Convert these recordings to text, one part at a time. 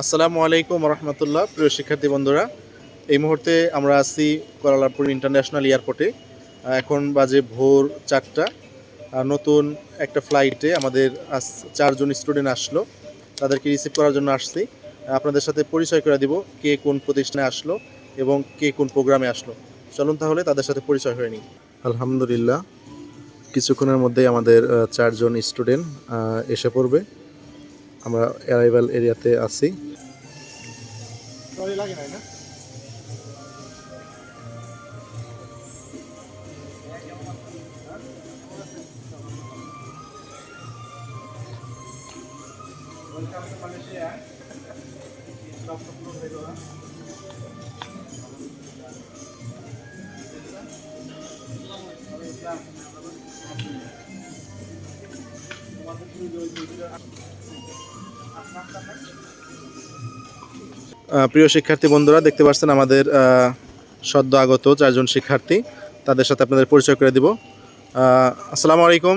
আসসালামু আলাইকুম রহমতুল্লাহ প্রিয় শিক্ষার্থী বন্ধুরা। এই মুহূর্তে আমরা আছি কোয়ালালামপুর ইন্টারন্যাশনাল এয়ারপোর্টে। এখন বাজে ভোর চারটা। নতুন একটা ফ্লাইটে আমাদের চারজন স্টুডেন্ট আসলো। তাদেরকে রিসিভ করার জন্য আসছি। আপনাদের সাথে পরিচয় করে দিব কে কোন প্রতিষ্ঠানে আসলো এবং কে কোন প্রোগ্রামে আসলো। চলুন তাহলে তাদের সাথে পরিচয় হয়ে নিই। আলহামদুলিল্লাহ। কিছুক্ষণের মধ্যেই আমাদের চারজন স্টুডেন্ট এসে পড়বে। আমরা অ্যারাইভাল এরিয়াতে আছি। আহ, প্রিয় শিক্ষার্থী বন্ধুরা দেখতে পাচ্ছেন আমাদের সদ্য আগত চারজন শিক্ষার্থী তাদের সাথে আপনাদের পরিচয় করে দিব আসসালামু আলাইকুম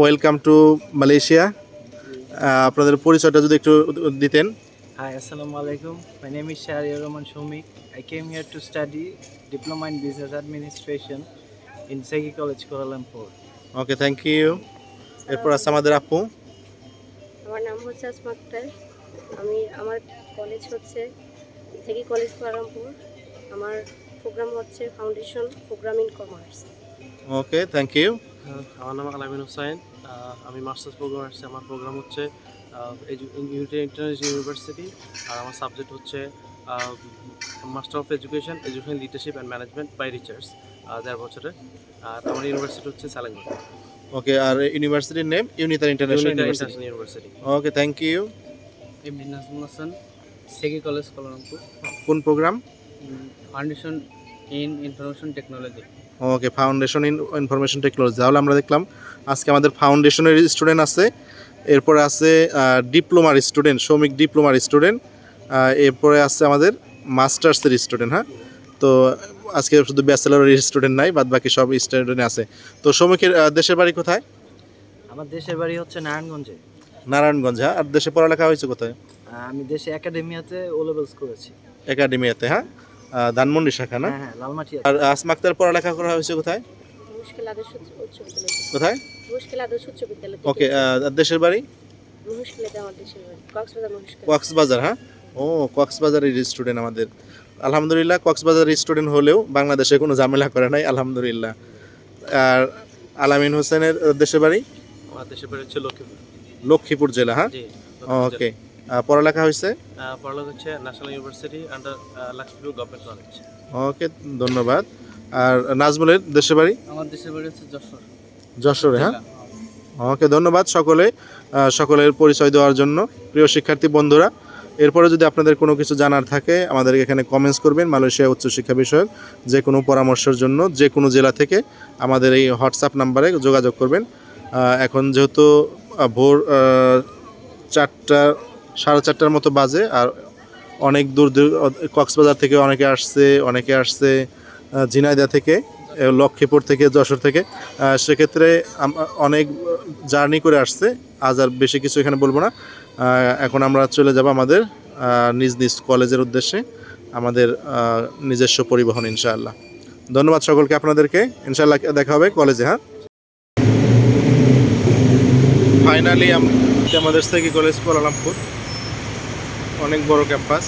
ওয়েলকাম টু মালয়েশিয়া আপনাদের পরিচয়টা যদি একটু দিতেন Hi, Assalamu alaikum. My name is Shahriar Rahman Shomik. I came here to study Diploma in Business Administration in Segi College, Kuala Lumpur. Okay thank you এরপর আছে আমাদের আপু আমার নাম হচ্ছে আসমা আক্তার। আমি আমার কলেজ হচ্ছে থেকে কলেজ পারামপুর আমার প্রোগ্রাম হচ্ছে foundation program in commerce okay thank you আমার নাম আলামিন হোসাইন। আমি মাস্টার্স প্রোগ্রাম আসছি আমার প্রোগ্রাম হচ্ছে ইন্টারন্যাশনাল ইউনিভার্সিটি আর আমার সাবজেক্ট হচ্ছে master of education education leadership and management by research দেড় বছরের। আর আমার ইউনিভার্সিটি হচ্ছে সালেঙ্গা ওকে আর ইউনিভার্সিটির name Unitar international university okay thank you Nazmul Hasan Segi college Kuala কোন program foundation in information technology okay foundation in information technology তাহলে আমরা দেখলাম আজকে আমাদের ফাউন্ডেশনের স্টুডেন্ট আছে এরপরে আছে ডিপ্লোমার স্টুডেন্ট শ্রমিক ডিপ্লোমার স্টুডেন্ট এরপরে আছে আমাদের মাস্টার্সের স্টুডেন্ট হ্যাঁ? তো আজকে শুধু ব্যাচেলরের স্টুডেন্ট নাই বাদ বাকি সব স্টুডেন্ট আছে। তো শ্রমিকের দেশের বাড়ি কোথায়? আমার দেশের বাড়ি হচ্ছে নারায়ণগঞ্জে। নারায়ণগঞ্জ হ্যাঁ? আর দেশে পড়ালেখা হয়েছে কোথায়? আমি দেশে একাডেমিয়াতে ও লেভেলস করেছি। একাডেমিয়াতে হ্যাঁ? ধানমন্ডি শাখা না? হ্যাঁ হ্যাঁ লালমাটিয়া আর আসমাক্তার পড়ালেখা করা হয়েছে কোথায়? মুশকিল আদর্শ উচ্চ- উচ্চ বিদ্যালয়। কোথায়? মুশকিল আদর্শ উচ্চ বিদ্যালয় ওকে দেশের বাড়ি? মুশকিলাতে আমার দেশের বাড়ি কক্সবাজার কক্সবাজার হ্যাঁ? ও কক্সবাজারের স্টুডেন্ট আমাদের। আলহামদুলিল্লাহ কক্সবাজারের স্টুডেন্ট হলেও বাংলাদেশে কোনো ঝামেলা করে নাই আলহামদুলিল্লাহ। আর আলামিন হোসেনের দেশের বাড়ি? আমার দেশের বাড়ি হচ্ছে লক্ষ্মীপুর। লক্ষ্মীপুর জেলা হ্যাঁ? ওকে। পড়ালেখা হয়েছে? পড়ালেখা হচ্ছে national university under Lakshmipur government college okay ধন্যবাদ। আর নাজমুলের দেশের বাড়ি? আমার দেশের বাড়ি হচ্ছে যশোর। যশোরে হ্যাঁ? ওকে ধন্যবাদ সকলে সকলের পরিচয় দেওয়ার জন্য। প্রিয় শিক্ষার্থী বন্ধুরা এরপরে যদি আপনাদের কোনো কিছু জানার থাকে আমাদের এখানে কমেন্টস করবেন মালয়েশিয়া উচ্চশিক্ষা বিষয়ক যে কোনো পরামর্শের জন্য যে কোনো জেলা থেকে আমাদের এই হোয়াটসঅ্যাপ নাম্বারে যোগাযোগ করবেন। এখন যেহেতু ভোর চারটা সাড়ে চারটার মতো বাজে আর অনেক দূর দূর কক্সবাজার থেকে অনেকে আসছে অনেকে আসছে আহ, ঝিনাইদহ থেকে লক্ষ্মীপুর থেকে যশোর থেকে সেক্ষেত্রে অনেক জার্নি করে আসছে। আজ আর বেশি কিছু এখানে বলব না। এখন আমরা চলে যাব আমাদের নিজ নিজ কলেজের উদ্দেশ্যে, আমাদের নিজস্ব পরিবহন, ইনশাআল্লাহ। ধন্যবাদ সকলকে আপনাদেরকে, ইনশাআল্লাহ দেখা হবে কলেজে হ্যাঁ? ফাইনালি আমাদের সেকি কলেজ কুয়ালালামপুর অনেক বড় ক্যাম্পাস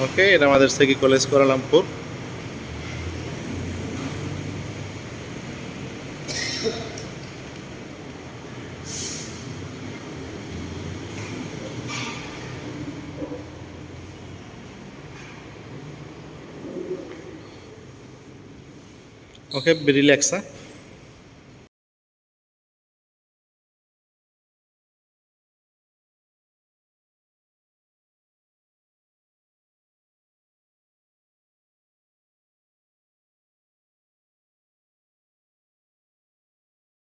ওকে এটা আমাদের সেকি কলেজ কোয়ালালামপুর ওকে রিল্যাক্স হ্যাঁ?